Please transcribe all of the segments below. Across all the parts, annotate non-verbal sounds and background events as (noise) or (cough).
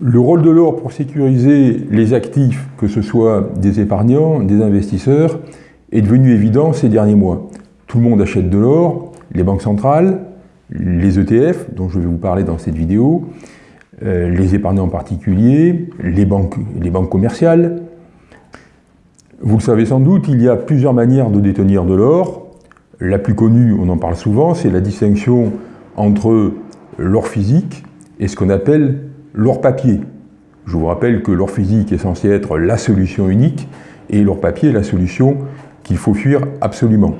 Le rôle de l'or pour sécuriser les actifs, que ce soit des épargnants, des investisseurs, est devenu évident ces derniers mois. Tout le monde achète de l'or, les banques centrales, les ETF, dont je vais vous parler dans cette vidéo, euh, les épargnants particuliers, les banques, les banques commerciales. Vous le savez sans doute, il y a plusieurs manières de détenir de l'or. La plus connue, on en parle souvent, c'est la distinction entre l'or physique et ce qu'on appelle l'or papier. Je vous rappelle que l'or physique est censé être la solution unique et l'or papier est la solution qu'il faut fuir absolument.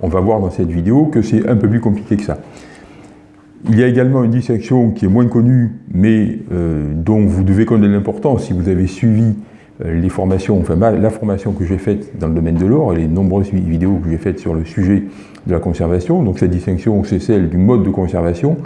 On va voir dans cette vidéo que c'est un peu plus compliqué que ça. Il y a également une distinction qui est moins connue, mais euh, dont vous devez connaître l'importance si vous avez suivi euh, les formations, enfin la formation que j'ai faite dans le domaine de l'or et les nombreuses vidéos que j'ai faites sur le sujet de la conservation. Donc cette distinction, c'est celle du mode de conservation,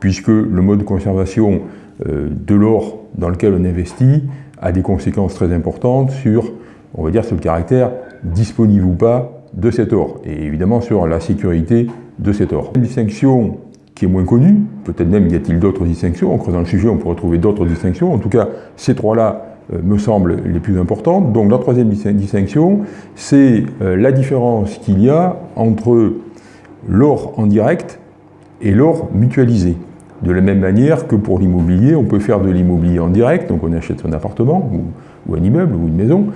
puisque le mode de conservation de l'or dans lequel on investit a des conséquences très importantes sur, on va dire, sur le caractère disponible ou pas de cet or, et évidemment sur la sécurité de cet or. Une distinction qui est moins connue, peut-être même y a-t-il d'autres distinctions, en creusant le sujet on pourrait trouver d'autres distinctions, en tout cas ces trois-là euh, me semblent les plus importantes. Donc la troisième distinction, c'est euh, la différence qu'il y a entre l'or en direct et l'or mutualisé. De la même manière que pour l'immobilier, on peut faire de l'immobilier en direct, donc on achète son appartement ou, un immeuble ou une maison,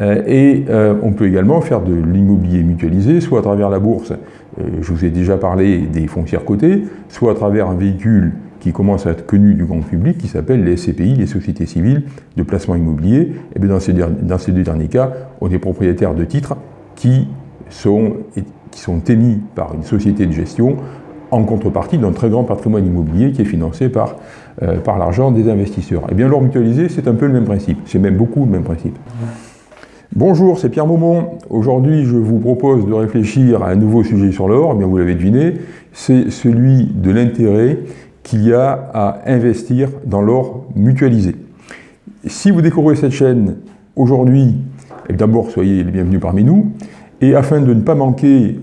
euh, et euh, on peut également faire de l'immobilier mutualisé, soit à travers la bourse, euh, je vous ai déjà parlé des foncières cotées, soit à travers un véhicule qui commence à être connu du grand public, qui s'appelle les SCPI, les sociétés civiles de placement immobilier. Et dans, ces, deux derniers cas, on est propriétaire de titres qui sont émis par une société de gestion en contrepartie d'un très grand patrimoine immobilier qui est financé par, euh, par l'argent des investisseurs. Et eh bien l'or mutualisé, c'est un peu le même principe, c'est même beaucoup le même principe. Bonjour, c'est Pierre Maumont. Aujourd'hui, je vous propose de réfléchir à un nouveau sujet sur l'or, eh bien vous l'avez deviné, c'est celui de l'intérêt qu'il y a à investir dans l'or mutualisé. Si vous découvrez cette chaîne aujourd'hui, eh d'abord soyez les bienvenus parmi nous, et afin de ne pas manquer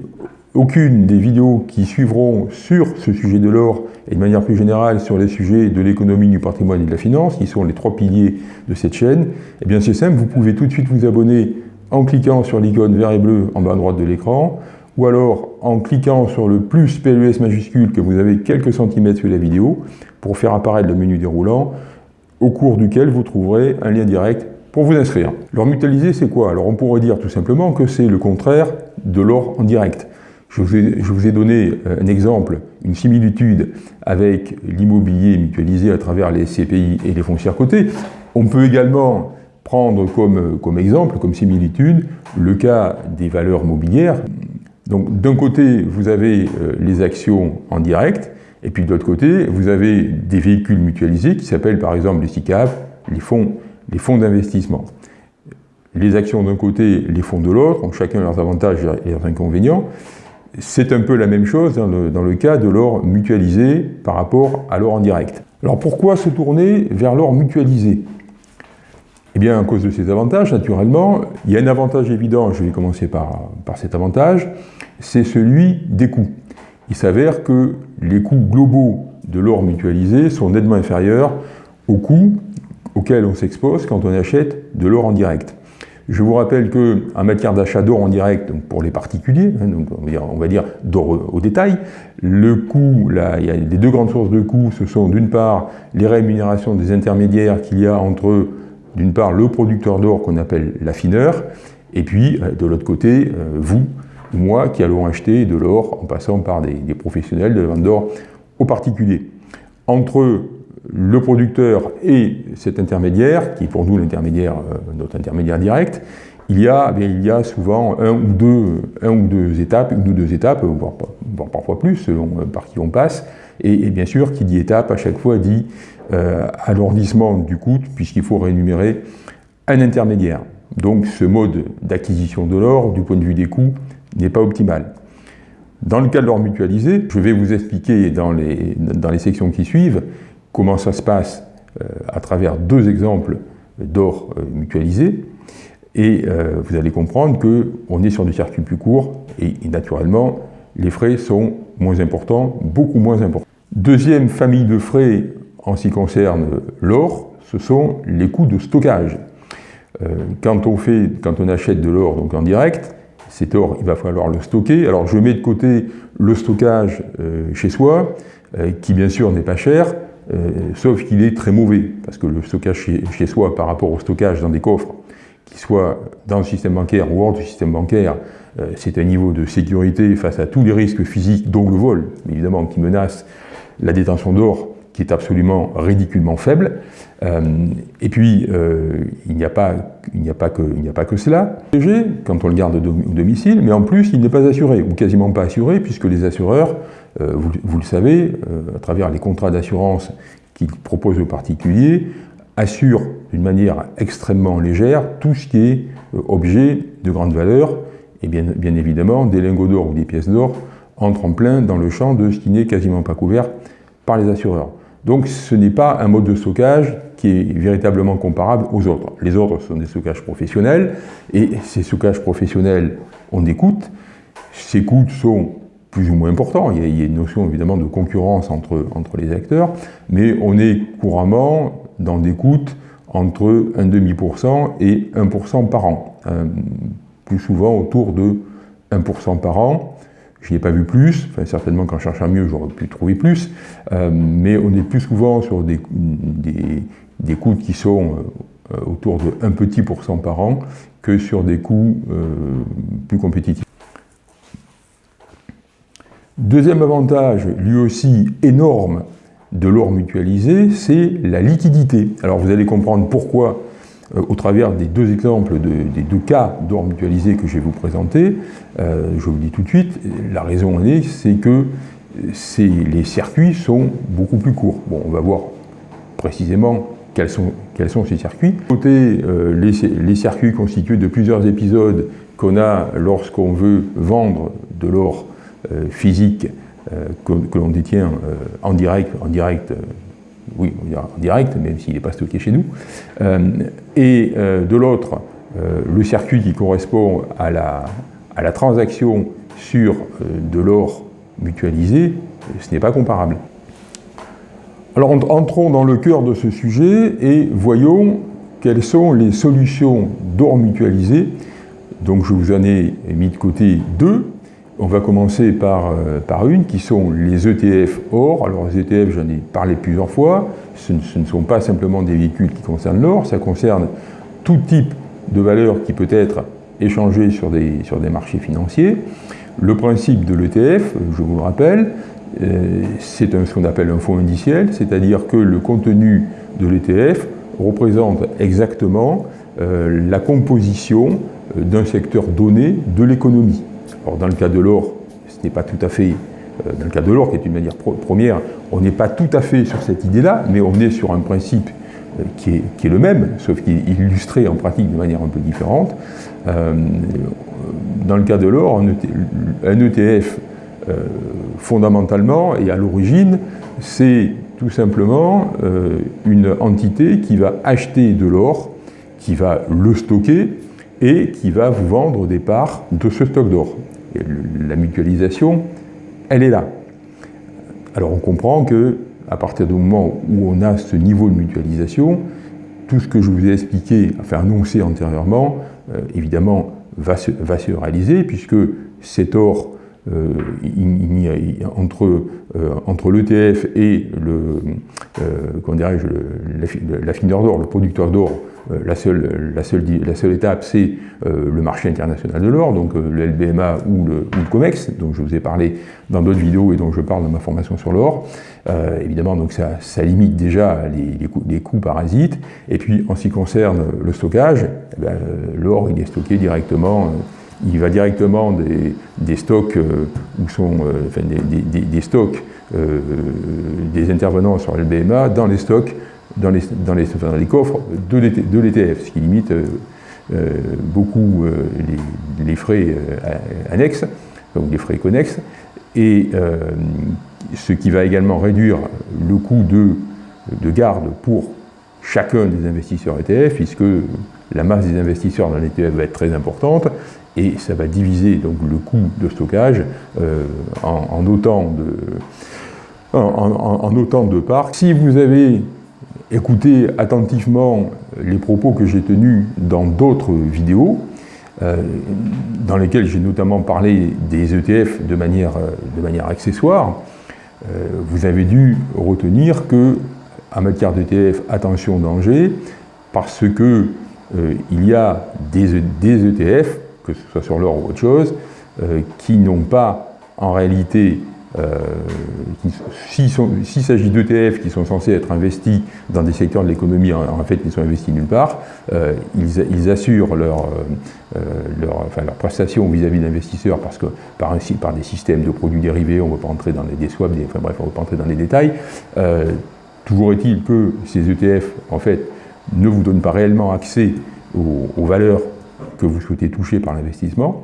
aucune des vidéos qui suivront sur ce sujet de l'or et de manière plus générale sur les sujets de l'économie, du patrimoine et de la finance, qui sont les trois piliers de cette chaîne, eh bien c'est simple, vous pouvez tout de suite vous abonner en cliquant sur l'icône vert et bleu en bas à droite de l'écran, ou alors en cliquant sur le plus PLUS majuscule que vous avez quelques centimètres sous la vidéo, pour faire apparaître le menu déroulant, au cours duquel vous trouverez un lien direct pour vous inscrire. L'or mutualisé, c'est quoi? Alors on pourrait dire tout simplement que c'est le contraire de l'or en direct. Je vous, ai, donné euh, un exemple, une similitude avec l'immobilier mutualisé à travers les CPI et les foncières cotées. On peut également prendre comme, exemple, comme similitude, le cas des valeurs mobilières. Donc d'un côté, vous avez euh, les actions en direct, et puis de l'autre côté, vous avez des véhicules mutualisés qui s'appellent par exemple les SICAP, les fonds, les fonds d'investissement. Les actions d'un côté, les fonds de l'autre, ont chacun leurs avantages et leurs inconvénients. C'est un peu la même chose dans le, cas de l'or mutualisé par rapport à l'or en direct. Alors pourquoi se tourner vers l'or mutualisé? Eh bien à cause de ses avantages, naturellement. Il y a un avantage évident, je vais commencer par, par cet avantage, c'est celui des coûts. Il s'avère que les coûts globaux de l'or mutualisé sont nettement inférieurs aux coûts auxquels on s'expose quand on achète de l'or en direct. Je vous rappelle qu'en matière d'achat d'or en direct, pour les particuliers, hein, on va dire, d'or au détail, le coût, là, il y a les deux grandes sources de coûts, ce sont d'une part les rémunérations des intermédiaires qu'il y a entre, d'une part, le producteur d'or qu'on appelle l'affineur, et puis, euh, de l'autre côté, euh, vous, moi, qui allons acheter de l'or en passant par des, des professionnels de vente d'or aux particuliers. Entre le producteur et cet intermédiaire, qui est pour nous l'intermédiaire, euh, notre intermédiaire direct, il y, a, eh il y a souvent un ou deux, un ou deux étapes, une ou deux étapes, voire, parfois plus, selon euh, par qui on passe. Et, bien sûr, qui dit étape, à chaque fois dit euh, alourdissement du coût, puisqu'il faut rémunérer un intermédiaire. Donc ce mode d'acquisition de l'or, du point de vue des coûts, n'est pas optimal. Dans le cas de l'or mutualisé, je vais vous expliquer dans les, dans les sections qui suivent comment ça se passe euh, à travers deux exemples d'or euh, mutualisé. Et euh, vous allez comprendre qu'on est sur des circuits plus courts et, naturellement, les frais sont moins importants, beaucoup moins importants. Deuxième famille de frais en ce qui concerne l'or, ce sont les coûts de stockage. Quand, on achète de l'or en direct, cet or, il va falloir le stocker. Alors je mets de côté le stockage chez soi, qui bien sûr n'est pas cher, sauf qu'il est très mauvais, parce que le stockage chez, soi par rapport au stockage dans des coffres, qui soit dans le système bancaire ou hors du système bancaire, c'est un niveau de sécurité face à tous les risques physiques, dont le vol, évidemment, qui menace la détention d'or qui est absolument ridiculement faible. Euh, et puis, euh, il n'y a, pas, a, pas que, cela. Quand on le garde au domicile, mais en plus, il n'est pas assuré, ou quasiment pas assuré, puisque les assureurs, euh, vous, vous, le savez, à travers les contrats d'assurance qu'ils proposent aux particuliers, assurent d'une manière extrêmement légère tout ce qui est objet de grande valeur, et bien, bien évidemment, des lingots d'or ou des pièces d'or entrent en plein dans le champ de ce qui n'est quasiment pas couvert par les assureurs. Donc ce n'est pas un mode de stockage qui est véritablement comparable aux autres. Les autres sont des stockages professionnels, et ces stockages professionnels des coûts. Ces coûts sont plus ou moins importants, il y a, une notion évidemment de concurrence entre, entre les acteurs, mais on est couramment dans des coûts entre 1,5% et 1% par an, euh, plus souvent autour de 1% par an. Je n'y ai pas vu plus, enfin, certainement qu'en cherchant mieux, j'aurais pu trouver plus, euh, mais on est plus souvent sur des, des, coûts qui sont euh, autour de 1 petit pourcent par an que sur des coûts euh, plus compétitifs. Deuxième avantage, lui aussi énorme, de l'or mutualisé, c'est la liquidité. Alors vous allez comprendre pourquoi euh, au travers des deux exemples, des deux cas d'or mutualisé que je vais vous présenter, euh, je vous dis tout de suite, la raison en est, c'est que les circuits sont beaucoup plus courts. Bon, on va voir précisément quels sont, quels sont ces circuits. Côté euh, les, circuits constitués de plusieurs épisodes qu'on a lorsqu'on veut vendre de l'or physique que, que l'on détient en direct, en direct oui, en direct, même s'il n'est pas stocké chez nous, euh, et euh, de l'autre, euh, le circuit qui correspond à la, à la transaction sur de l'or mutualisé, ce n'est pas comparable. Alors entrons dans le cœur de ce sujet et voyons quelles sont les solutions d'or mutualisé. Donc je vous en ai mis de côté deux. On va commencer par, euh, par une qui sont les ETF or. Alors les ETF, j'en ai parlé plusieurs fois, ce ne, sont pas simplement des véhicules qui concernent l'or, ça concerne tout type de valeur qui peut être échangé sur des, sur des marchés financiers. Le principe de l'ETF, je vous le rappelle, euh, c'est ce qu'on appelle un fonds indiciel, c'est-à-dire que le contenu de l'ETF représente exactement euh, la composition d'un secteur donné de l'économie. Or, dans le cas de l'or, ce n'est pas tout à fait, euh, dans le cas de l'or, qui est une manière première, on n'est pas tout à fait sur cette idée-là, mais on est sur un principe euh, qui est, le même, sauf qu'il est illustré en pratique de manière un peu différente. Euh, dans le cas de l'or, un ETF, e fondamentalement et à l'origine, c'est tout simplement une entité qui va acheter de l'or, qui va le stocker et qui va vous vendre des parts de ce stock d'or la mutualisation, elle est là. Alors on comprend que à partir du moment où on a ce niveau de mutualisation, tout ce que je vous ai expliqué, enfin annoncé antérieurement, euh, évidemment va se, va se, réaliser puisque cet or euh, entre, euh, entre l'ETF et le, l'affineur d'or, le producteur d'or, euh, la seule, la, seule, la seule étape, c'est euh, le marché international de l'or, donc euh, le LBMA ou le, COMEX, dont je vous ai parlé dans d'autres vidéos et dont je parle dans ma formation sur l'or. évidemment, donc ça, limite déjà les, les, coûts, parasites. Et puis, en ce qui concerne le stockage, eh ben, l'or, il est stocké directement il va directement des, des stocks où sont enfin, des, des, des, stocks des intervenants sur LBMA dans les stocks dans les, dans les, coffres de l'ETF, ce qui limite euh, euh, beaucoup euh, les, frais annexes, donc les frais connexes, et ce qui va également réduire le coût de, de garde pour chacun des investisseurs ETF, puisque la masse des investisseurs dans l'ETF va être très importante, et ça va diviser donc le coût de stockage en, autant de, en, de parts. Si vous avez écouté attentivement les propos que j'ai tenus dans d'autres vidéos, euh, dans lesquelles j'ai notamment parlé des ETF de manière, de manière accessoire, vous avez dû retenir que, matière d'ETF, attention danger, parce que il y a des, ETF, que ce soit sur l'or ou autre chose, qui n'ont pas en réalité euh, S'il s'agit d'ETF qui sont censés être investis dans des secteurs de l'économie, en, fait, ils sont investis nulle part, euh, ils, assurent leur, euh, enfin, leur prestation vis-à-vis d'investisseurs parce que par, des systèmes de produits dérivés, on ne va pas entrer dans les swaps, enfin bref, on ne va pas entrer dans les détails. Euh, toujours est-il que ces ETF, en fait, ne vous donnent pas réellement accès aux valeurs que vous souhaitez toucher par l'investissement.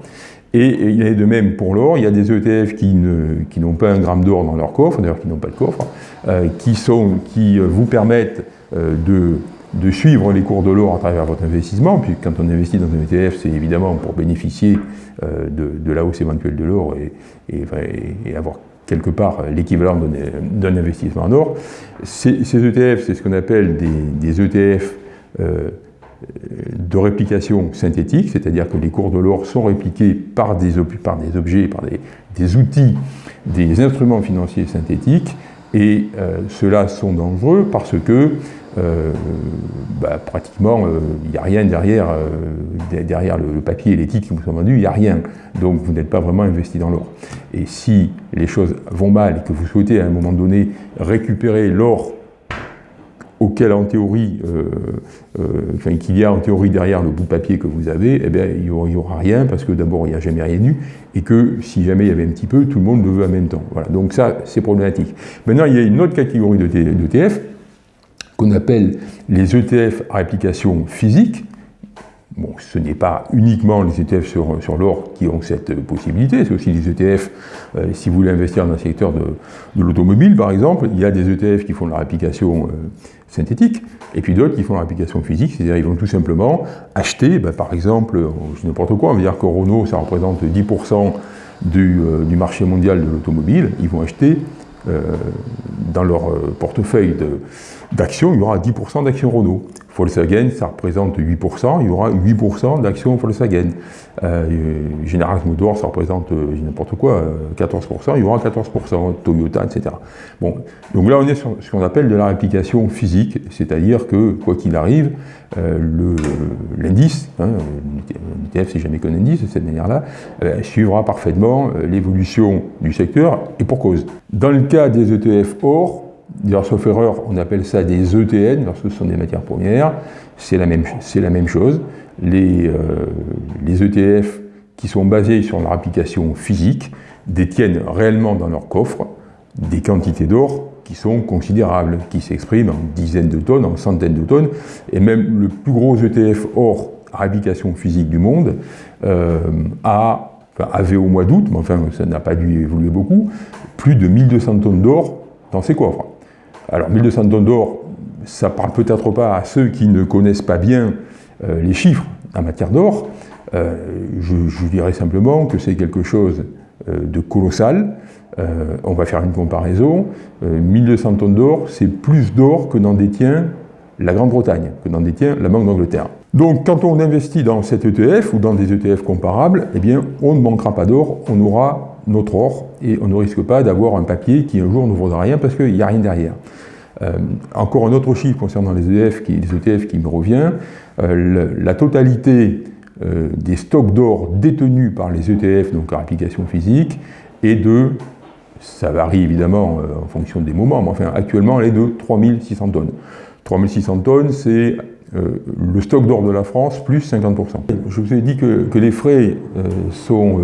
Et, il est de même pour l'or, il y a des ETF qui n'ont pas un gramme d'or dans leur coffre, d'ailleurs qui n'ont pas de coffre, euh, qui, sont, qui euh, vous permettent euh, de, de, suivre les cours de l'or à travers votre investissement, puis quand on investit dans un ETF, c'est évidemment pour bénéficier de, de, la hausse éventuelle de l'or et, et, avoir quelque part l'équivalent d'un investissement en or. Ces, ETF, c'est ce qu'on appelle des ETF de réplication synthétique, c'est-à-dire que les cours de l'or sont répliqués par des, objets, par des, outils, des instruments financiers synthétiques, et euh, ceux-là sont dangereux parce que euh, bah, pratiquement euh, il n'y a rien derrière, derrière le, papier et les titres qui vous sont vendus, il n'y a rien. Donc vous n'êtes pas vraiment investi dans l'or. Et si les choses vont mal et que vous souhaitez à un moment donné récupérer l'or auquel en théorie, euh, euh, enfin, qu'il y a en théorie derrière le bout de papier que vous avez, eh bien, il n'y aura, rien parce que d'abord il n'y a jamais rien eu et que si jamais il y avait un petit peu, tout le monde le veut en même temps. Voilà. Donc ça, c'est problématique. Maintenant, il y a une autre catégorie d'ETF qu'on appelle les ETF à application physique. Ce n'est pas uniquement les ETF sur, l'or qui ont cette possibilité, c'est aussi les ETF, euh, si vous voulez investir dans le secteur de, de l'automobile par exemple, il y a des ETF qui font leur application synthétique, et puis d'autres qui font l'application physique, c'est-à-dire ils vont tout simplement acheter, ben, par exemple, n'importe quoi, on va dire que Renault, ça représente 10% du, euh, du, marché mondial de l'automobile, ils vont acheter euh, dans leur euh, portefeuille d'actions, il y aura 10% d'actions Renault. Volkswagen, ça représente 8%, il y aura 8% d'actions Volkswagen. Euh, General Motors, ça représente euh, n'importe quoi, 14%, euh, il y aura 14%, Toyota, etc. Bon, donc là on est sur ce qu'on appelle de la réplication physique, c'est-à-dire que, quoi qu'il arrive, euh, l'indice, hein, l'ETF c'est jamais qu'un indice de cette manière-là, euh, suivra parfaitement l'évolution du secteur, et pour cause. Dans le cas des ETF or, D'ailleurs, sauf erreur, on appelle ça des ETN, lorsque ce sont des matières premières. C'est la, même, chose. Les, euh, les ETF qui sont basés sur leur application physique détiennent réellement dans leur coffre des quantités d'or qui sont considérables, qui s'expriment en dizaines de tonnes, en centaines de tonnes, et même le plus gros ETF or à application physique du monde euh, a, avait au mois d'août, mais enfin ça n'a pas dû évoluer beaucoup, plus de 1200 tonnes d'or dans ses coffres. Alors 1200 tonnes d'or, ça parle peut-être pas à ceux qui ne connaissent pas bien euh, les chiffres en matière d'or. Euh, je, dirais simplement que c'est quelque chose euh, de colossal. on va faire une comparaison. 1200 tonnes d'or, c'est plus d'or que n'en détient la Grande-Bretagne, que n'en détient la Banque d'Angleterre. Donc quand on investit dans cet ETF ou dans des ETF comparables, eh bien on ne manquera pas d'or, on aura notre or et on ne risque pas d'avoir un papier qui un jour ne vaudra rien parce qu'il n'y a rien derrière. Euh, encore un autre chiffre concernant les, ETF qui, les ETF qui me revient, euh, la totalité euh, des stocks d'or détenus par les ETF, donc en application physique, est de, ça varie évidemment en fonction des moments, mais enfin actuellement elle est de 3600 tonnes. 3600 tonnes, c'est le stock d'or de la France plus 50%. Je vous ai dit que, que les frais sont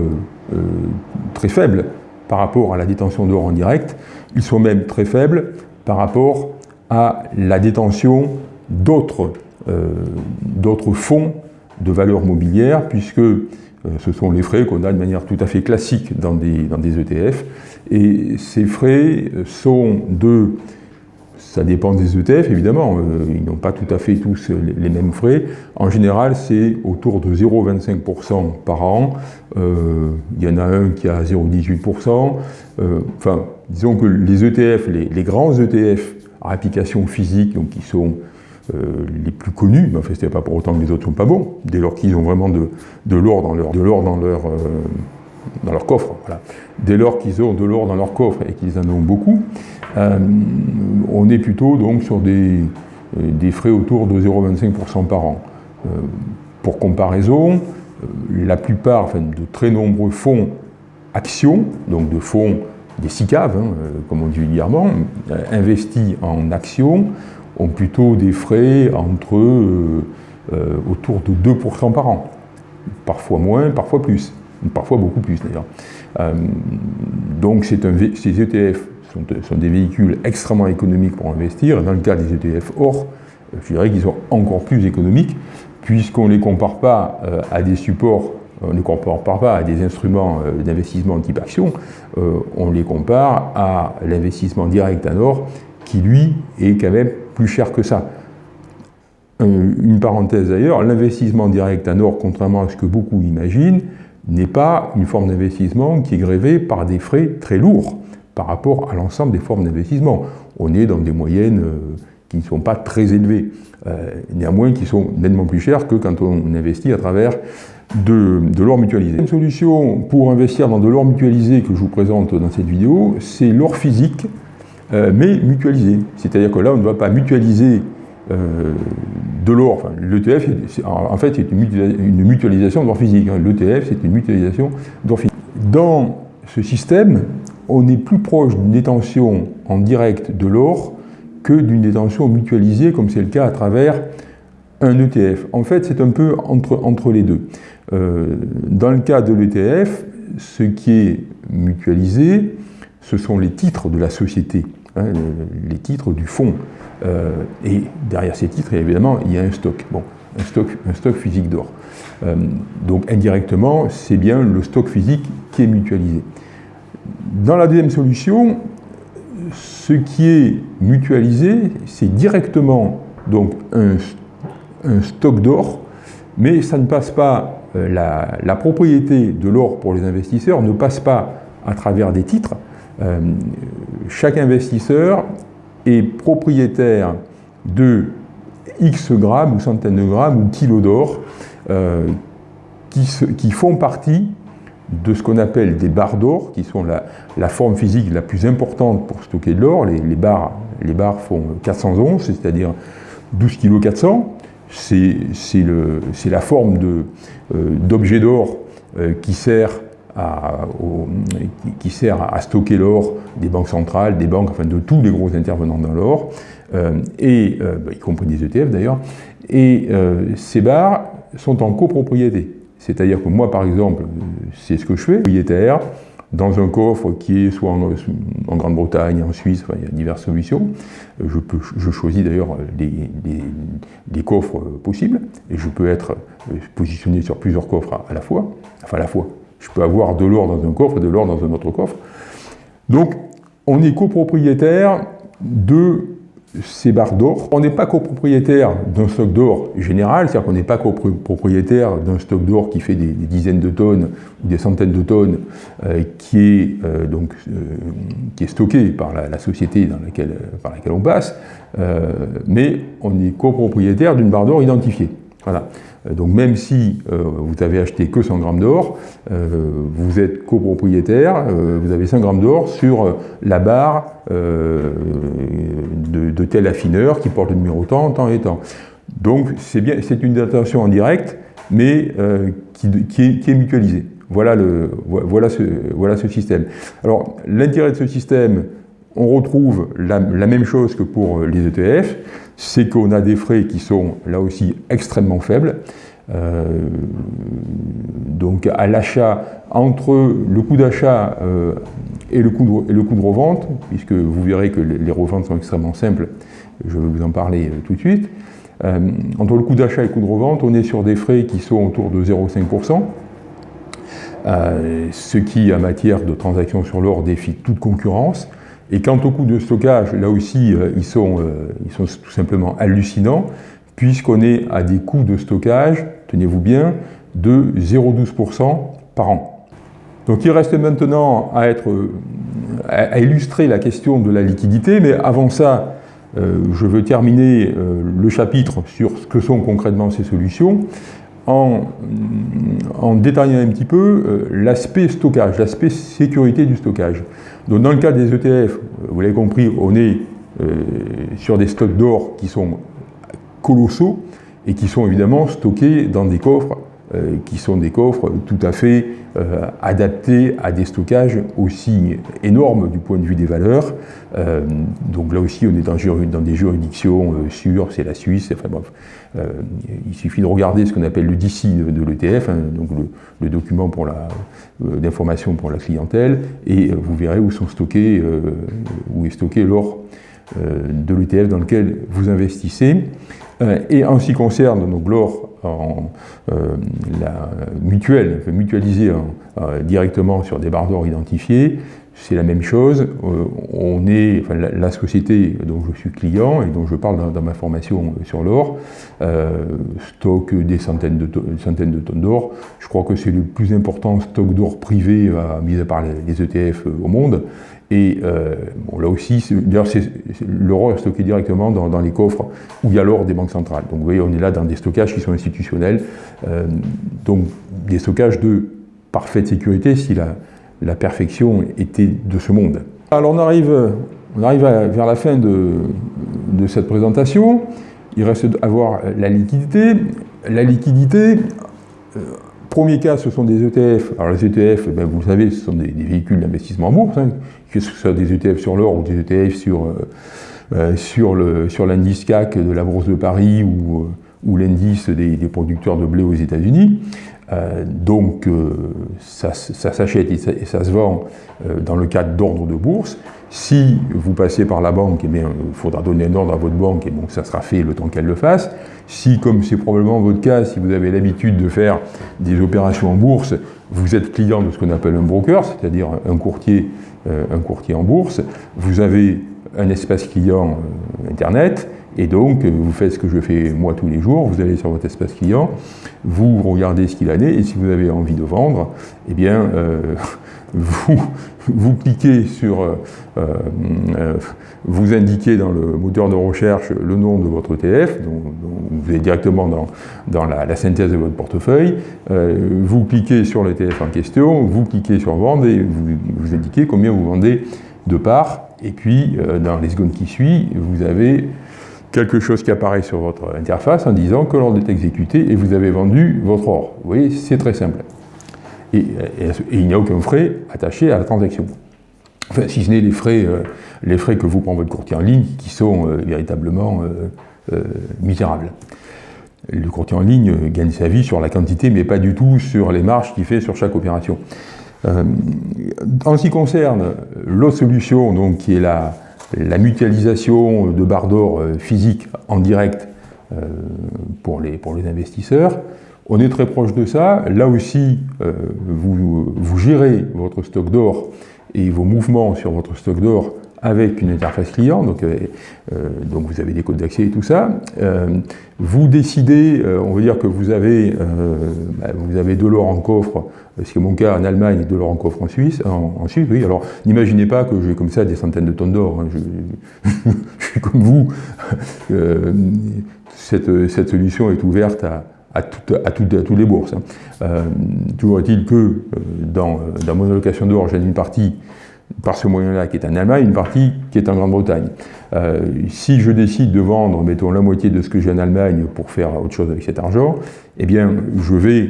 très faibles par rapport à la détention d'or en direct, ils sont même très faibles par rapport à la détention d'autres euh, fonds de valeur mobilière, puisque euh, ce sont les frais qu'on a de manière tout à fait classique dans des, dans des ETF. Et ces frais sont de ça dépend des ETF, évidemment. Euh, ils n'ont pas tout à fait tous les, mêmes frais. En général, c'est autour de 0,25% par an. Euh, il y en a un qui a 0,18%. Euh, enfin, disons que les ETF, les, grands ETF applications physiques donc, qui sont les plus connus, mais enfin, ce n'est pas pour autant que les autres ne sont pas bons, dès lors qu'ils ont vraiment de, l'or dans leur, de dans leur, dans leur coffre. Voilà. Dès lors qu'ils ont de l'or dans leur coffre et qu'ils en ont beaucoup, on est plutôt donc sur des, des frais autour de 0,25% par an. pour comparaison, la plupart, enfin, de très nombreux fonds actions, donc de fonds des SICAV, hein, euh, comme on dit vulgairement, euh, investis en actions, ont plutôt des frais entre euh, autour de 2% par an. Parfois moins, parfois plus. Parfois beaucoup plus d'ailleurs. donc un, ces ETF sont, des véhicules extrêmement économiques pour investir. Dans le cas des ETF or, je dirais qu'ils sont encore plus économiques puisqu'on ne les compare pas à des supports on ne compare pas à des instruments euh, d'investissement type action, euh, on les compare à l'investissement direct en or, qui lui est quand même plus cher que ça. Une parenthèse d'ailleurs, l'investissement direct en or, contrairement à ce que beaucoup imaginent, n'est pas une forme d'investissement qui est grévée par des frais très lourds par rapport à l'ensemble des formes d'investissement. On est dans des moyennes euh, qui ne sont pas très élevées, néanmoins qui sont nettement plus chères que quand on investit à travers de, l'or mutualisé. Une solution pour investir dans de l'or mutualisé que je vous présente dans cette vidéo, c'est l'or physique, euh, mais mutualisé. C'est-à-dire que là, on ne va pas mutualiser euh, de l'or. Enfin, L'ETF, en fait, c'est une, mutualisation d'or physique. Hein. L'ETF, c'est une mutualisation d'or physique. Dans ce système, on est plus proche d'une détention en direct de l'or que d'une détention mutualisée, comme c'est le cas à travers un ETF. En fait, c'est un peu entre, entre les deux. Euh, dans le cas de l'ETF, ce qui est mutualisé, ce sont les titres de la société, hein, les titres du fonds. Euh, et derrière ces titres, évidemment, il y a un stock. Bon, un stock, un stock physique d'or. Euh, donc indirectement, c'est bien le stock physique qui est mutualisé. Dans la deuxième solution, ce qui est mutualisé, c'est directement donc un, stock d'or, mais ça ne passe pas euh, la, propriété de l'or pour les investisseurs ne passe pas à travers des titres. Chaque investisseur est propriétaire de X grammes ou centaines de grammes ou kilos d'or euh, qui, font partie de ce qu'on appelle des barres d'or, qui sont la, forme physique la plus importante pour stocker de l'or. Les, barres, font 400 onces, c'est-à-dire 12 kg 400 c'est la forme euh, d'objet d'or euh, qui sert qui, sert à stocker l'or des banques centrales, des banques, enfin de tous les gros intervenants dans l'or, euh, et bah, y compris des ETF d'ailleurs, et ces barres sont en copropriété. C'est-à-dire que moi, par exemple, c'est ce que je fais, propriétaire, dans un coffre qui est soit en, Grande-Bretagne, en Suisse, il y a diverses solutions. Je, peux, je choisis d'ailleurs des, coffres possibles, et je peux être positionné sur plusieurs coffres à, la fois, enfin à la fois. Je peux avoir de l'or dans un coffre et de l'or dans un autre coffre. Donc, on est copropriétaire de ces barres d'or. On n'est pas copropriétaire d'un stock d'or général, c'est-à-dire qu'on n'est pas copropriétaire d'un stock d'or qui fait des, dizaines de tonnes ou des centaines de tonnes, euh, qui, est, euh, donc, euh, qui est stocké par la, société dans laquelle, par laquelle on passe, mais on est copropriétaire d'une barre d'or identifiée. Voilà. Euh, donc même si euh, vous avez acheté que 100 grammes d'or, euh, vous êtes copropriétaire, vous avez 5 grammes d'or sur la barre de, tel affineur qui porte le numéro tant, tant et tant. Donc c'est bien, c'est une datation en direct, mais qui, est, mutualisée. Voilà, le, voilà, ce, voilà ce système. Alors l'intérêt de ce système, on retrouve la, même chose que pour les ETF, c'est qu'on a des frais qui sont là aussi extrêmement faibles. Euh, donc à l'achat, entre le coût d'achat euh, et, le coût de, revente, puisque vous verrez que les reventes sont extrêmement simples, je vais vous en parler euh, tout de suite. entre le coût d'achat et le coût de revente, on est sur des frais qui sont autour de 0,5%, ce qui, en matière de transactions sur l'or, défie toute concurrence. Et quant au coût de stockage, là aussi, euh, ils, sont, euh, ils sont tout simplement hallucinants, puisqu'on est à des coûts de stockage, tenez-vous bien, de 0,12% par an. Donc il reste maintenant à, être, à illustrer la question de la liquidité, mais avant ça, je veux terminer le chapitre sur ce que sont concrètement ces solutions en, détaillant un petit peu l'aspect stockage, l'aspect sécurité du stockage. Donc dans le cas des ETF, vous l'avez compris, on est sur des stocks d'or qui sont colossaux et qui sont évidemment stockés dans des coffres euh, qui sont des coffres tout à fait euh, adaptés à des stockages aussi énormes du point de vue des valeurs. Euh, donc là aussi, on est dans, des juridictions sûres, c'est la Suisse, enfin bref. il suffit de regarder ce qu'on appelle le DC de, l'ETF, hein, donc le, document d'information pour la clientèle, et vous verrez où sont stockés, où est stocké l'or de l'ETF dans lequel vous investissez. et en ce qui concerne l'or en, euh, mutuelle, mutualiser euh, directement sur des barres d'or identifiées, c'est la même chose. Euh, on est, la, société dont je suis client et dont je parle dans, ma formation sur l'or stocke des centaines de, centaines de tonnes d'or. Je crois que c'est le plus important stock d'or privé, mis à part les ETF au monde. Et euh, bon, là aussi, d'ailleurs, l'or est stocké directement dans, les coffres où il y a l'or des banques centrales. Donc vous voyez, on est là dans des stockages qui sont institutionnels, euh, donc des stockages de parfaite sécurité si la, perfection était de ce monde. Alors on arrive, on arrive vers la fin de, cette présentation. Il reste à voir la liquidité. La liquidité, euh, Premier cas, ce sont des ETF. Alors les ETF, ben, vous le savez, ce sont des, véhicules d'investissement en bourse, hein, que ce soit des ETF sur l'or ou des ETF sur, euh, euh, sur l'indice CAC de la Bourse de Paris ou, euh, ou l'indice des, producteurs de blé aux États-Unis. donc ça, s'achète et, ça se vend dans le cadre d'ordre de bourse. Si vous passez par la banque, eh il faudra donner un ordre à votre banque et donc ça sera fait le temps qu'elle le fasse. Si, comme c'est probablement votre cas, si vous avez l'habitude de faire des opérations en bourse, vous êtes client de ce qu'on appelle un broker, c'est-à-dire un courtier, euh, un courtier en bourse, vous avez un espace client euh, Internet, et donc vous faites ce que je fais moi tous les jours, vous allez sur votre espace client, vous regardez ce qu'il en est, et si vous avez envie de vendre, eh bien, euh, (laughs) vous, vous cliquez sur, euh, euh, vous indiquez dans le moteur de recherche le nom de votre ETF, vous êtes directement dans, dans la, synthèse de votre portefeuille, vous cliquez sur l'ETF en question, vous cliquez sur vendre et vous indiquez combien vous vendez de parts, et puis dans les secondes qui suivent, vous avez quelque chose qui apparaît sur votre interface en disant que l'ordre est exécuté et vous avez vendu votre or. Vous voyez, c'est très simple et, il n'y a aucun frais attaché à la transaction. Enfin, si ce n'est les frais, euh, les frais que vous prend votre courtier en ligne, qui sont euh, véritablement euh, misérables. Le courtier en ligne gagne sa vie sur la quantité, mais pas du tout sur les marges qu'il fait sur chaque opération. en ce qui concerne l'autre solution, donc, qui est la, la mutualisation de barres d'or physiques en direct pour, les, pour les investisseurs, on est très proche de ça. Là aussi, euh, vous, gérez votre stock d'or et vos mouvements sur votre stock d'or avec une interface client, donc, euh, euh, donc vous avez des codes d'accès et tout ça. vous décidez, on va dire que vous avez, bah, vous avez de l'or en coffre, c'est mon cas en Allemagne et de l'or en coffre en Suisse. En, Suisse, oui. Alors n'imaginez pas que j'ai comme ça des centaines de tonnes d'or. Hein. Je, (laughs) suis comme vous. cette, solution est ouverte à, à, toutes les bourses. Hein. Euh, toujours est-il que euh, dans, euh, dans, mon allocation d'or, j'ai une partie par ce moyen-là qui est en Allemagne, une partie qui est en Grande-Bretagne. si je décide de vendre, mettons, la moitié de ce que j'ai en Allemagne pour faire autre chose avec cet argent, eh bien, je vais,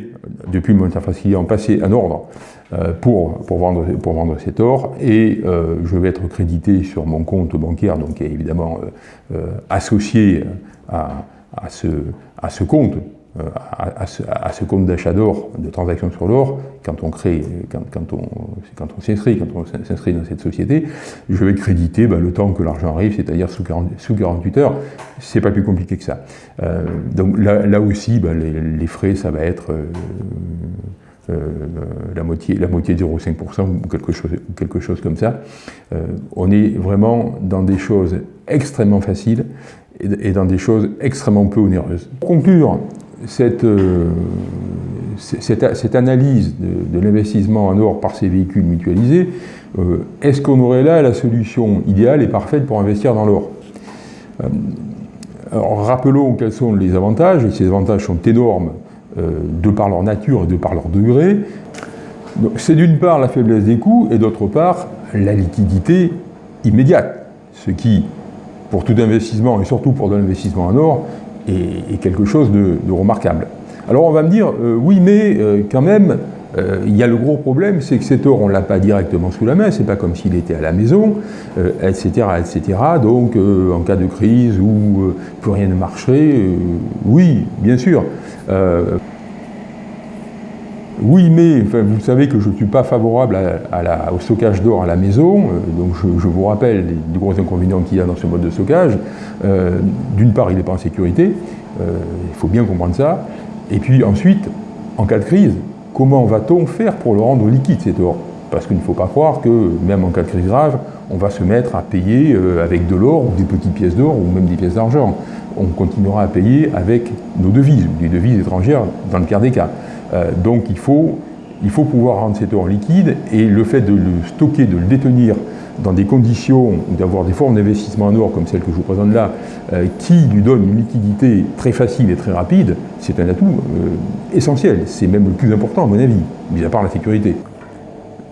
depuis mon interface client, passer un ordre pour, pour, vendre, pour vendre cet or et je vais être crédité sur mon compte bancaire, donc qui est évidemment associé à, à, ce, à ce compte euh, à, ce, compte d'achat d'or, de transaction sur l'or, quand on crée, quand, on, quand on s'inscrit, quand on s'inscrit dans cette société, je vais créditer ben, le temps que l'argent arrive, c'est-à-dire sous, sous 48 heures. C'est pas plus compliqué que ça. Euh, donc là, aussi, ben, les, frais, ça va être euh, la moitié, la moitié de 0,5% ou quelque chose, quelque chose comme ça. on est vraiment dans des choses extrêmement faciles et dans des choses extrêmement peu onéreuses. Pour conclure, cette, euh, cette, analyse de, l'investissement en or par ces véhicules mutualisés, euh, est-ce qu'on aurait là la solution idéale et parfaite pour investir dans l'or? Alors, rappelons quels sont les avantages, et ces avantages sont énormes de par leur nature et de par leur degré. C'est d'une part la faiblesse des coûts et d'autre part la liquidité immédiate, ce qui, pour tout investissement et surtout pour de l'investissement en or, est, quelque chose de, remarquable. Alors on va me dire, euh, oui mais euh, quand même, euh, il y a le gros problème, c'est que cet or, on ne l'a pas directement sous la main, c'est pas comme s'il était à la maison, etc., etc. Donc, en cas de crise où plus rien ne marcherait, oui, bien sûr. Oui, mais vous savez que je ne suis pas favorable au stockage d'or à la maison, euh, donc je, vous rappelle les, gros inconvénients qu'il y a dans ce mode de stockage. Euh, d'une part, il n'est pas en sécurité, euh, il faut bien comprendre ça. Et puis ensuite, en cas de crise, comment va-t-on faire pour le rendre liquide cet or? Parce qu'il ne faut pas croire que, même en cas de crise grave, on va se mettre à payer avec de l'or ou des petites pièces d'or ou même des pièces d'argent. On continuera à payer avec nos devises, des devises étrangères dans le quart des cas. Euh, donc il faut, pouvoir rendre cet or liquide et le fait de le stocker, de le détenir dans des conditions, d'avoir des formes d'investissement en or comme celle que je vous présente là, euh, qui lui donnent une liquidité très facile et très rapide, c'est un atout euh, essentiel. C'est même le plus important à mon avis, mis à part la sécurité.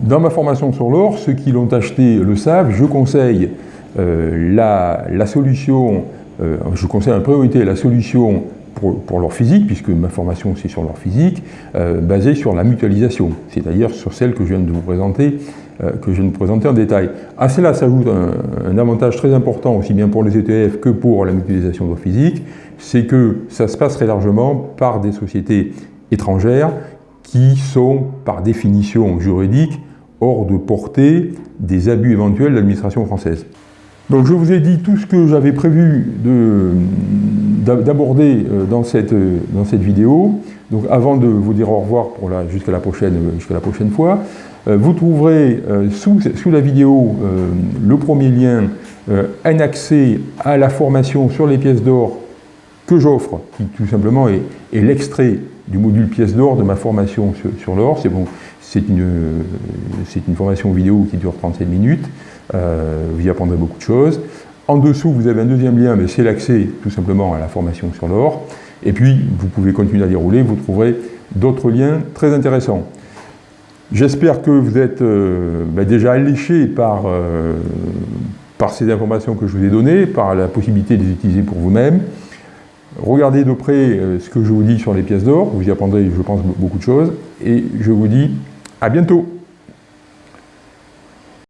Dans ma formation sur l'or, ceux qui l'ont acheté le savent, je conseille la, solution, je conseille en priorité la solution pour, leur physique, puisque ma formation c'est sur leur physique, euh, basée sur la mutualisation, c'est-à-dire sur celle que je viens de vous présenter, euh, que je viens de présenter en détail. À cela s'ajoute un, avantage très important, aussi bien pour les ETF que pour la mutualisation de leur physique, c'est que ça se passe très largement par des sociétés étrangères qui sont, par définition juridique, hors de portée des abus éventuels de l'administration française. Donc je vous ai dit tout ce que j'avais prévu d'aborder euh, dans cette, euh, dans cette vidéo. Donc avant de vous dire au revoir jusqu'à la, prochaine, la prochaine fois, euh, vous trouverez sous, sous, la vidéo le premier lien, un accès à la formation sur les pièces d'or que j'offre, qui tout simplement est, l'extrait du module pièces d'or de ma formation sur, sur l'or. C'est bon, une, une formation vidéo qui dure 37 minutes. Euh, vous y apprendrez beaucoup de choses. En dessous, vous avez un deuxième lien, mais c'est l'accès tout simplement à la formation sur l'or. Et puis, vous pouvez continuer à dérouler, vous trouverez d'autres liens très intéressants. J'espère que vous êtes euh, ben déjà alléché par, euh, par ces informations que je vous ai données, par la possibilité de les utiliser pour vous-même. Regardez de près ce que je vous dis sur les pièces d'or, vous y apprendrez, je pense, beaucoup de choses. Et je vous dis à bientôt